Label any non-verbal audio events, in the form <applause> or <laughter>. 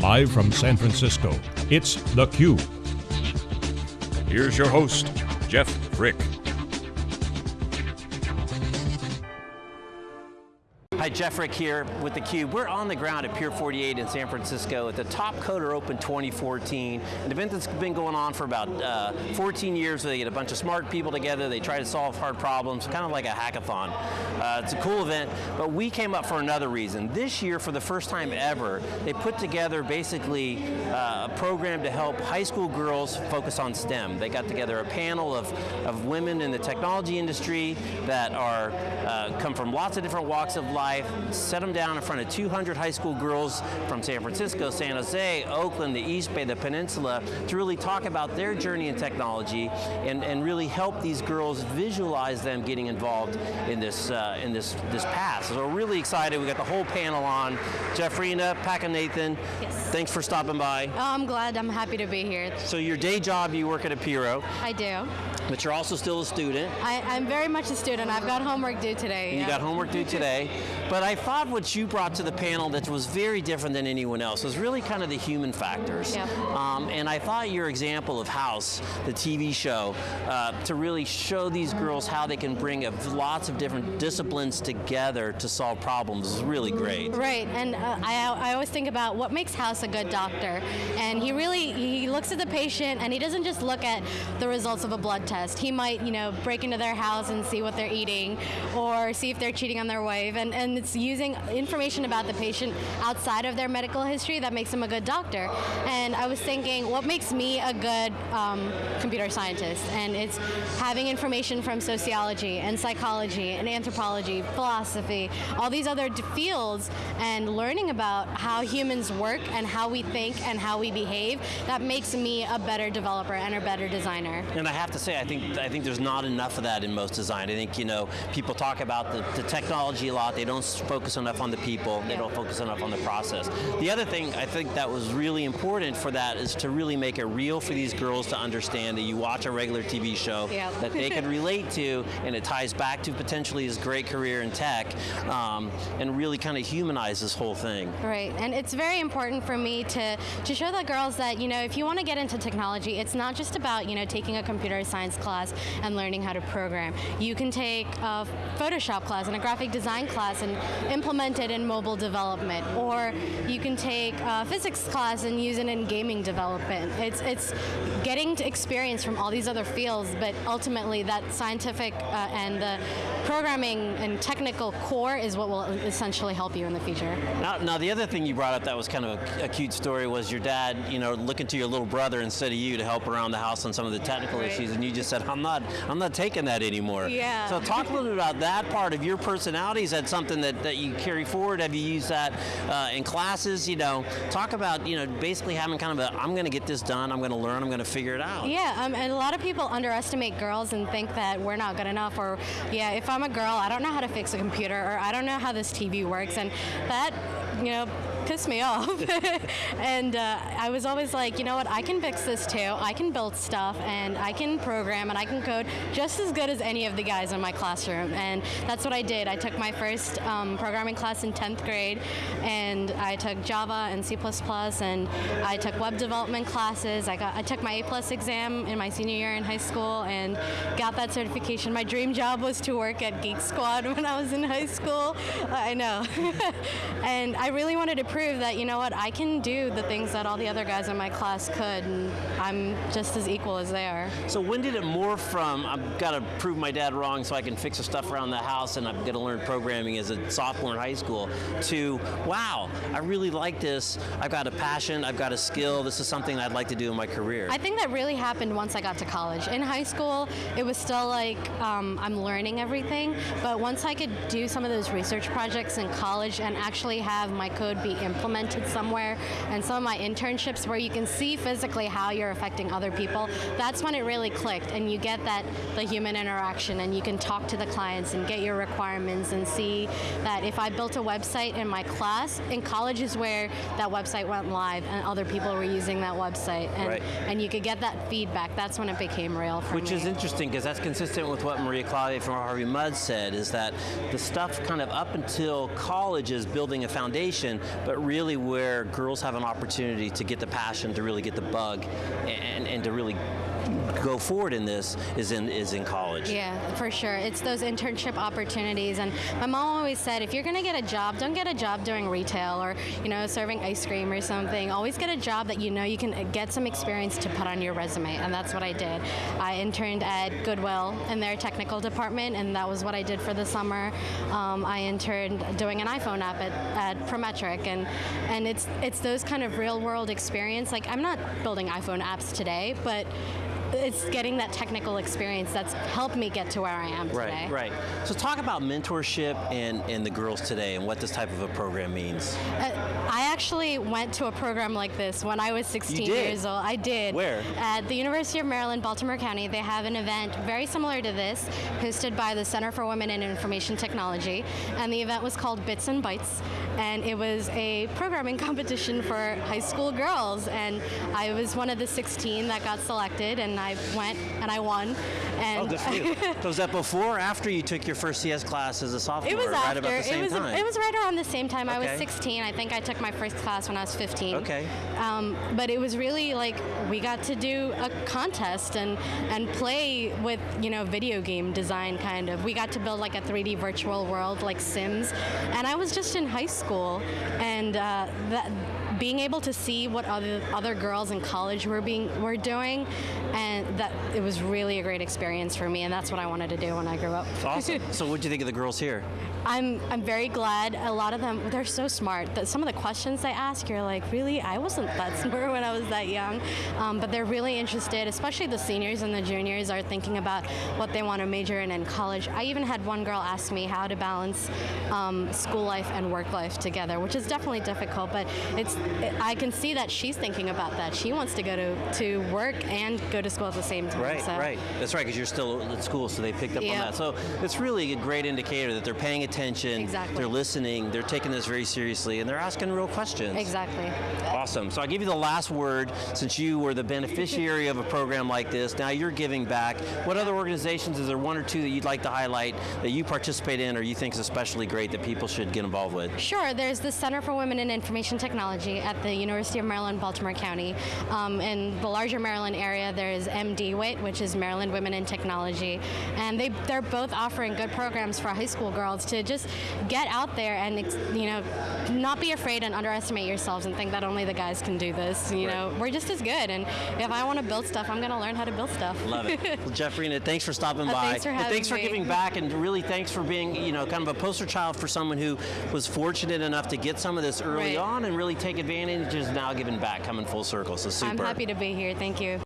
Live from San Francisco, it's theCUBE. Here's your host, Jeff Frick. Hi, Jeff Frick here with theCUBE. We're on the ground at Pier 48 in San Francisco at the TopCoder Open 2014, an event that's been going on for about uh, 14 years where they get a bunch of smart people together, they try to solve hard problems, kind of like a hackathon. Uh, it's a cool event, but we came up for another reason. This year, for the first time ever, they put together basically uh, a program to help high school girls focus on STEM. They got together a panel of, of women in the technology industry that are uh, come from lots of different walks of life, life, set them down in front of 200 high school girls from San Francisco, San Jose, Oakland, the East Bay, the Peninsula, to really talk about their journey in technology and, and really help these girls visualize them getting involved in this uh, in this this path. So we're really excited. We got the whole panel on. Jeffrina, Pack and Nathan, yes. thanks for stopping by. Oh, I'm glad. I'm happy to be here. So your day job, you work at Appirio. I do. But you're also still a student. I, am very much a student. I've got homework due today. Yeah. You got homework due today. But I thought what you brought to the panel that was very different than anyone else was really kind of the human factors. Yeah. Um, and I thought your example of House, the TV show, uh, to really show these girls how they can bring a, lots of different disciplines together to solve problems is really great. Right, and uh, I, I always think about what makes House a good doctor. And he really, he looks at the patient and he doesn't just look at the results of a blood test. He might, you know, break into their house and see what they're eating or see if they're cheating on their wife. And, and it's using information about the patient outside of their medical history that makes them a good doctor. And I was thinking, what makes me a good um, computer scientist? And it's having information from sociology and psychology and anthropology, philosophy, all these other fields, and learning about how humans work and how we think and how we behave, that makes me a better developer and a better designer. And I have to say, I think I think there's not enough of that in most design. I think you know people talk about the, the technology a lot. They don't focus enough on the people. They don't focus enough on the process. The other thing I think that was really important for that is to really make it real for these girls to understand that you watch a regular TV show that they can <laughs> relate to, and it ties back to potentially his great career in tech, um, and really kind of humanize this whole thing. Right, and it's very important for me to to show the girls that you know if you want to get into technology, it's not just about you know taking a computer science class and learning how to program. You can take a Photoshop class and a graphic design class and implement it in mobile development, or you can take a physics class and use it in gaming development. It's, it's getting experience from all these other fields, but ultimately that scientific uh, and the programming and technical core is what will essentially help you in the future. Now, now the other thing you brought up that was kind of a, a, cute story was your dad, you know, looking to your little brother instead of you to help around the house on some of the technical right. issues, and you just said, I'm not, I'm not taking that anymore. Yeah. So talk a little bit about that part of your personality. Is that something that, that you carry forward? Have you used that uh, in classes? You know, talk about, you know, basically having kind of a, I'm going to get this done, I'm going to learn, I'm going to figure it out. Yeah, um, and a lot of people underestimate girls and think that we're not good enough, or yeah, if I'm a girl, I don't know how to fix a computer, or I don't know how this TV works, and that, you know, pissed me off. <laughs> and uh, I was always like, you know what, I can fix this too. I can build stuff and I can program and I can code just as good as any of the guys in my classroom. And that's what I did. I took my first um, programming class in 10th grade and I took Java and C++ and I took web development classes. I, got, I took my A plus exam in my senior year in high school and got that certification. My dream job was to work at Geek Squad <laughs> when I was in high school. I know. <laughs> and I really wanted to prove that, you know what, I can do the things that all the other guys in my class could, and I'm just as equal as they are. So when did it morph from, I've got to prove my dad wrong so I can fix the stuff around the house and I'm going to learn programming as a sophomore in high school, to, wow, I really like this, I've got a passion, I've got a skill, this is something I'd like to do in my career? I think that really happened once I got to college. In high school, it was still like, um, I'm learning everything, but once I could do some of those research projects in college and actually have my code be implemented somewhere, and some of my internships where you can see physically how you're affecting other people, that's when it really clicked, and you get that, the human interaction, and you can talk to the clients and get your requirements and see that if I built a website in my class, in college is where that website went live and other people were using that website, and, right. and you could get that feedback. That's when it became real for me. Which me. is interesting, because that's consistent with what Maria Klawe from Harvey Mudd said, is that the stuff kind of up until college is building a foundation, but but really where girls have an opportunity to get the passion, to really get the bug, and, and to really go forward in this is in is in college. Yeah, for sure. It's those internship opportunities. And my mom always said, if you're going to get a job, don't get a job doing retail or, you know, serving ice cream or something. Always get a job that you know you can get some experience to put on your resume. And that's what I did. I interned at Goodwill in their technical department, and that was what I did for the summer. Um, I interned doing an iPhone app at, at Prometric. And, and it's, it's those kind of real world experience. Like, I'm not building iPhone apps today, but it's getting that technical experience that's helped me get to where I am today. Right, right. So talk about mentorship and, and the girls today and what this type of a program means. Uh, I actually went to a program like this when I was 16 years old. I did. Where? At the University of Maryland, Baltimore County. They have an event very similar to this, hosted by the Center for Women in Information Technology, and the event was called Bits and Bytes, and it was a programming <laughs> competition for high school girls, and I was one of the 16 that got selected, and I went and I won. And Oh, good for you. <laughs> so was that before or after you took your first CS class as a sophomore? It was right after. about the same it was time. it was right around the same time. Okay. I was 16. I think I took my first class when I was 15. Okay. Um, but it was really like we got to do a contest and and play with you know video game design kind of. We got to build like a 3D virtual world like Sims, and I was just in high school, and uh, that being able to see what other other girls in college were being were doing, and that it was really a great experience for me, and that's what I wanted to do when I grew up. Awesome. <laughs> so what do you think of the girls here? I'm I'm very glad. A lot of them they're so smart. That some of the questions they ask, you're like, really? I wasn't that <laughs> smart when I was that young. Um, but they're really interested. Especially the seniors and the juniors are thinking about what they want to major in in college. I even had one girl ask me how to balance um, school life and work life together, which is definitely difficult. But it's I can see that she's thinking about that. She wants to go to to work and go to school at the same time. Right, so. right. That's right, because you're still at school, so they picked up on Yep. that. So it's really a great indicator that they're paying attention, Exactly. they're listening, they're taking this very seriously, and they're asking real questions. Exactly. Awesome. So I'll give you the last word since you were the beneficiary of a program like this. Now you're giving back. What other organizations, is there one or two that you'd like to highlight that you participate in or you think is especially great that people should get involved with? Sure. There's the Center for Women in Information Technology at the University of Maryland, Baltimore County. Um, in the larger Maryland area, there's MDWIT, which is Maryland Women in Technology, and they they're both offering good programs for high school girls to just get out there and you know not be afraid and underestimate yourselves and think that only the guys can do this. You know, we're just as good, and if I want to build stuff, I'm going to learn how to build stuff. Love it. <laughs> well, Jeffrey, thanks for stopping Uh, by. thanks for having thanks for me. giving back, and really thanks for being, you know, kind of a poster child for someone who was fortunate enough to get some of this early Right. on and really take advantage, is now giving back, coming full circle. So super. I'm happy to be here. Thank you.